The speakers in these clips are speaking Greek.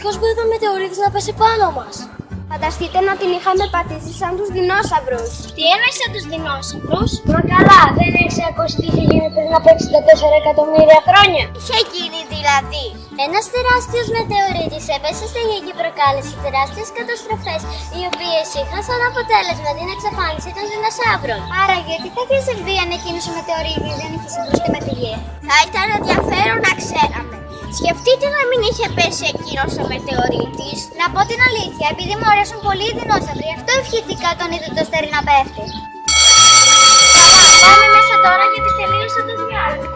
Ευτυχώς που είδαμε μετεωρίτης να πέσει πάνω μας. Φανταστείτε να την είχαμε πατήσει σαν τους δεινόσαυρους. Τι εννοείς σαν τους δεινόσαυρους; Μα καλά, δεν έχεις ακούσει τι είχε γίνει πριν από 64 εκατομμύρια χρόνια. Είχε γίνει δηλαδή. Ένας τεράστιος μετεωρίτης έπεσε στη γη και προκάλεσε τεράστιες καταστροφές, οι οποίες είχαν σαν αποτέλεσμα την εξαφάνιση των δεινοσαύρων. Άρα γιατί θα είχε συμβεί αν εκείνος ο μετεωρίτης δεν είχε συγκρουστεί με τη γη; Θα ήταν ενδιαφέρον να ξέραμε. Σκεφτείτε να μην είχε πέσει εκείνος ο μετεωρίτης. Να πω την αλήθεια, επειδή μου αρέσουν πολύ οι δεινόσαυροι, αυτό ευχηθήκα τον είδε το στερί να πέφτει. Καλά, πάμε μέσα τώρα γιατί τελείωσε το διάλειμμα.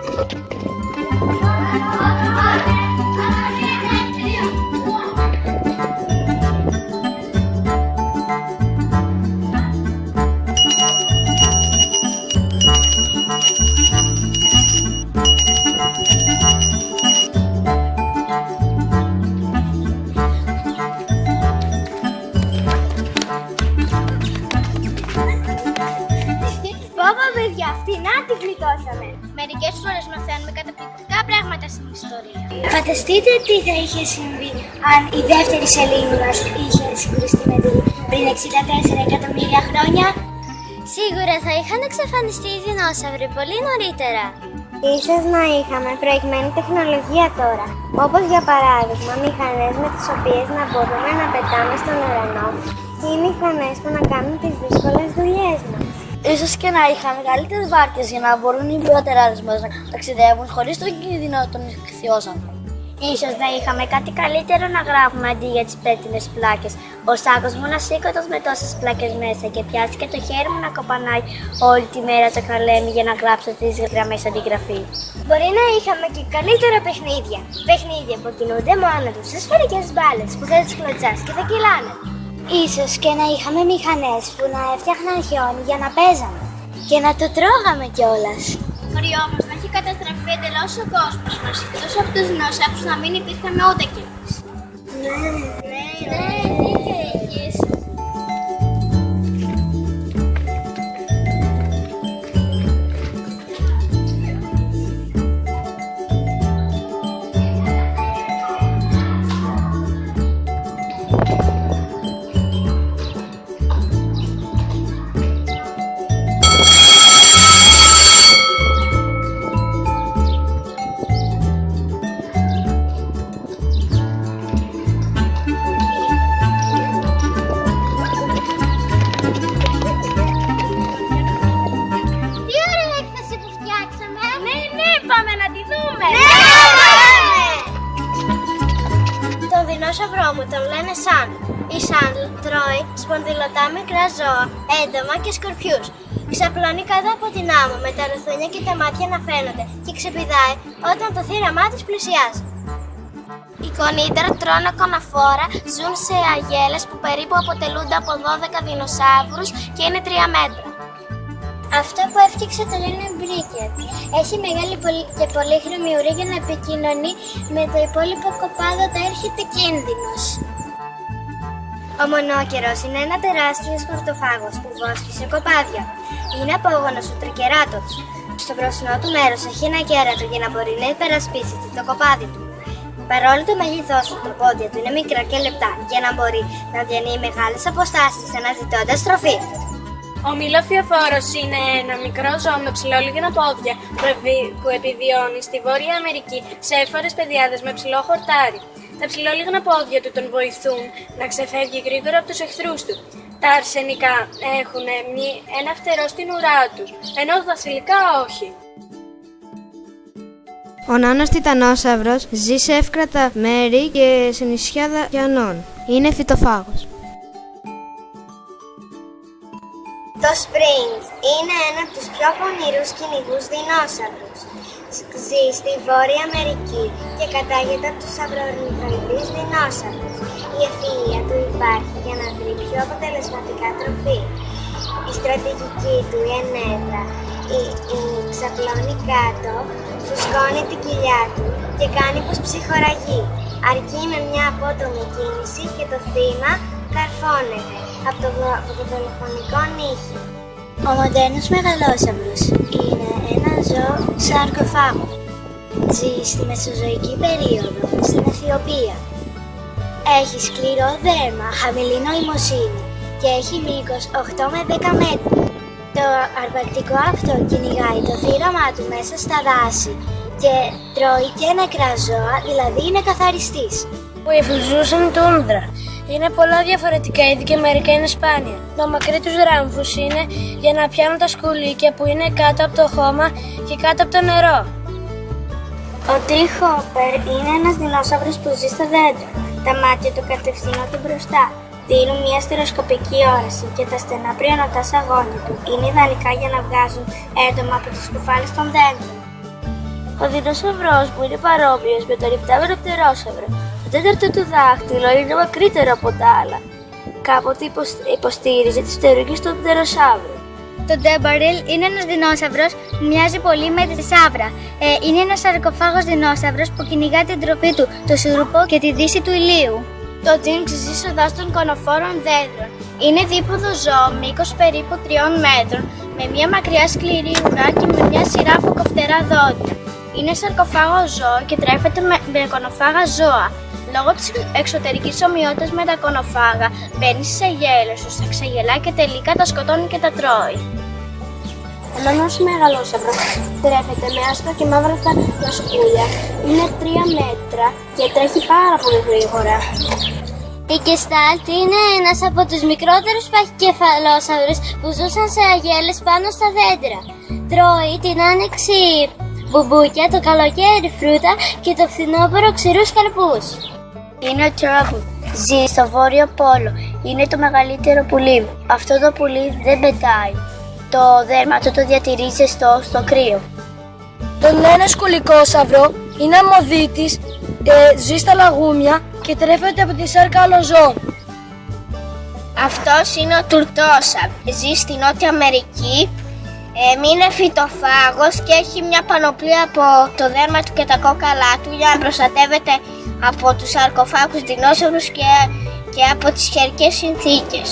Αυτή να τη γλιτώσαμε. Μερικές φορές μαθαίνουμε καταπληκτικά πράγματα στην ιστορία. Φανταστείτε τι θα είχε συμβεί αν η δεύτερη σελήνη μας είχε συγκρουστεί με τη γη πριν 64 εκατομμύρια χρόνια. Σίγουρα θα είχαν εξαφανιστεί οι δεινόσαυροι πολύ νωρίτερα. Ίσως να είχαμε προηγμένη τεχνολογία τώρα, όπως για παράδειγμα μηχανές με τις οποίες να μπορούμε να πετάμε στον ουρανό ή μηχανές που να κάνουν τις δύσκολες δουλειές μας. Ίσως και να είχαν μεγαλύτερες βάρκες για να μπορούν οι προτεράδες μας να ταξιδεύουν χωρίς τον κίνδυνο των ηχθειόσαυρων. Ίσως να είχαμε κάτι καλύτερο να γράφουμε αντί για τις πέτεινες πλάκες. Ο σάκος μου να σήκωτος με τόσες πλάκες μέσα και πιάσει και το χέρι μου να κοπανάει όλη τη μέρα το καλέμι για να γράψω τις γραμμές αντιγραφή. Μπορεί να είχαμε και καλύτερα παιχνίδια. Παιχνίδια που κινούνται μόνο τους σε σφαιρικές μπάλες που θα τις κλωτσάς και θα κυλάνε. Ίσως και να είχαμε μηχανές που να έφτιαχναν χιόνι για να παίζαμε. Και να το τρώγαμε κιόλας. Μπορεί όμως να έχει καταστραφεί εντελώς ο κόσμος μας, εκτός από τους δεινόσαυρου να μην υπήρχαν ούτε κι εμεί. Ναι. Ναι, ναι, Τον δεινόσαυρό μου τον λένε Σαν. Η Σαν τρώει σπονδυλωτά μικρά ζώα, έντομα και σκορπιούς. Ξαπλώνει κάτω από την άμμο με τα ρουθούνια και τα μάτια να φαίνονται και ξεπηδάει όταν το θύραμά της πλησιάζει. Οι κονίτερα τρώνε κοναφόρα, ζουν σε αγέλες που περίπου αποτελούνται από 12 δεινοσαύρους και είναι 3 μέτρα. Αυτό που έφτιαξε το λένε μπρίκετ. Έχει μεγάλη πολυ- και πολύχρωμη ουρή για να επικοινωνεί με το υπόλοιπο κοπάδο όταν έρχεται κίνδυνος. Ο μονόκερος είναι ένα τεράστιο χορτοφάγος που βόσκει σε κοπάδια. Είναι απόγονος του τρικεράτος. Στο μπροστινό του μέρος έχει ένα κέρατο για να μπορεί να υπερασπίσει το κοπάδι του. Παρόλο το μέγεθός του, τα πόδια του είναι μικρά και λεπτά για να μπορεί να διανύει μεγάλες αποστάσεις αναζητώντας τροφή. Ο μιλοφιοφόρος είναι ένα μικρό ζώο με ψηλόλιγνα πόδια που, ευη- που επιβιώνει στη Βόρεια Αμερική σε έφορες πεδιάδες με ψηλό χορτάρι. Τα ψηλόλιγνα πόδια του τον βοηθούν να ξεφεύγει γρήγορα από τους εχθρούς του. Τα αρσενικά έχουν μη- ένα φτερό στην ουρά τους, ενώ τα θηλυκά όχι. Ο νάνος τιτανόσαυρος ζει σε εύκρατα μέρη και σε νησιά δακιανών. Είναι φυτοφάγος. Το Springs είναι ένα από τους πιο πονηρούς κυνηγούς δεινόσαυρους. Ζεις στη Βόρεια Αμερική και κατάγεται από τους αυρορνηθοειδείς δεινόσαυρους. Η ευφυΐα του υπάρχει για να βρει πιο αποτελεσματικά τροφή. Η στρατηγική του η ενέδρα, η, η ξαπλώνει κάτω, φουσκώνει την κοιλιά του και κάνει πως ψυχοραγεί. Αρκεί με μια απότομη κίνηση και το θύμα καρφώνεται από το, δο- από το δολοφονικό νύχι. Ο μοντέρνος μεγαλόσαυρος είναι ένα ζώο σαρκοφάγο. Ζει στη Μεσοζωική περίοδο στην Αιθιοπία. Έχει σκληρό δέρμα, χαμηλή νοημοσύνη και έχει μήκος 8 με 10 μέτρα. Το αρπακτικό αυτό κυνηγάει το θύραμά του μέσα στα δάση και τρώει και νεκρά ζώα, δηλαδή είναι καθαριστής. Που υφουζούσαν τούνδρα. Είναι πολλά διαφορετικά είδη και μερικά είναι σπάνια. Το μακρύ τους ράμφους είναι για να πιάνουν τα σκουλίκια που είναι κάτω από το χώμα και κάτω από το νερό. Ο τριχόπερ είναι ένας δεινόσαυρος που ζει στα δέντρα. Τα μάτια του κατευθύνονται μπροστά. Δίνουν μια στερεοσκοπική όραση και τα στενά πριονοτά σαγόνια του είναι ιδανικά για να βγάζουν έντομα από τις κουφάλες των δέντρων. Ο δεινόσαυρος που είναι παρόμοιος με τον ρηπτάμενο πτερόσαυρο. Το τέταρτο του δάχτυλο είναι μακρύτερο από τα άλλα. Κάποτε υποσ- υποστήριζε τις πτερούγες του πτεροσαύρου. Το Ντέμπαριλ είναι ένας δεινόσαυρος που μοιάζει πολύ με τη σαύρα. Ε, είναι ένας σαρκοφάγος δεινόσαυρος που κυνηγά την τροφή του, το σούρουπο και τη δύση του ηλίου. Το Τζίνξ ζει στο δάσος των κονοφόρων δέντρων. Είναι δίποδο ζώο μήκους περίπου 3 μέτρων, με μια μακριά σκληρή ουρά και με μια σειρά από κοφτερά δόντια. Είναι σαρκοφάγος ζώο και τρέφεται με, με κονοφάγα ζώα. Λόγω της εξωτερικής ομοιότητας με τα κονοφάγα, μπαίνεις στις αγέλες τους, τα ξεγελά και τελικά τα σκοτώνει και τα τρώει. Ένα μεγαλόσαυρο τρέφεται με άσπρα και μαύρα τα σκούλια. Είναι 3 μέτρα και τρέχει πάρα πολύ γρήγορα. Η Gestalt είναι ένας από τους μικρότερους παχυκεφαλόσαυρους που ζούσαν σε αγέλες πάνω στα δέντρα. Τρώει την άνοιξη μπουμπούκια, το καλοκαίρι φρούτα και το φθινόπωρο ξηρούς καρπούς. Είναι ο Trouble. Ζει στο βόρειο πόλο. Είναι το μεγαλύτερο πουλί. Αυτό το πουλί δεν πετάει. Το δέρμα του το διατηρεί ζεστό στο κρύο. Τον λένε σκουλικόσαυρο, είναι αμμοδίτης, ε, ζει στα λαγούμια και τρέφεται από τη σάρκα άλλων ζώων. Αυτός είναι ο Τουρτόσαβ. Ζει στη Νότια Αμερική. Ε, είναι φυτοφάγος και έχει μια πανοπλία από το δέρμα του και τα κόκαλά του για να προστατεύεται από τους σαρκοφάγους δεινόσαυρους και, και από τις χερικές συνθήκες.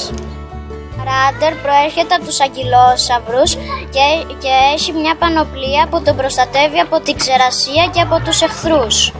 Ράντερ προέρχεται από τους αγκυλόσαυρους και, και έχει μια πανοπλία που τον προστατεύει από την ξερασία και από τους εχθρούς.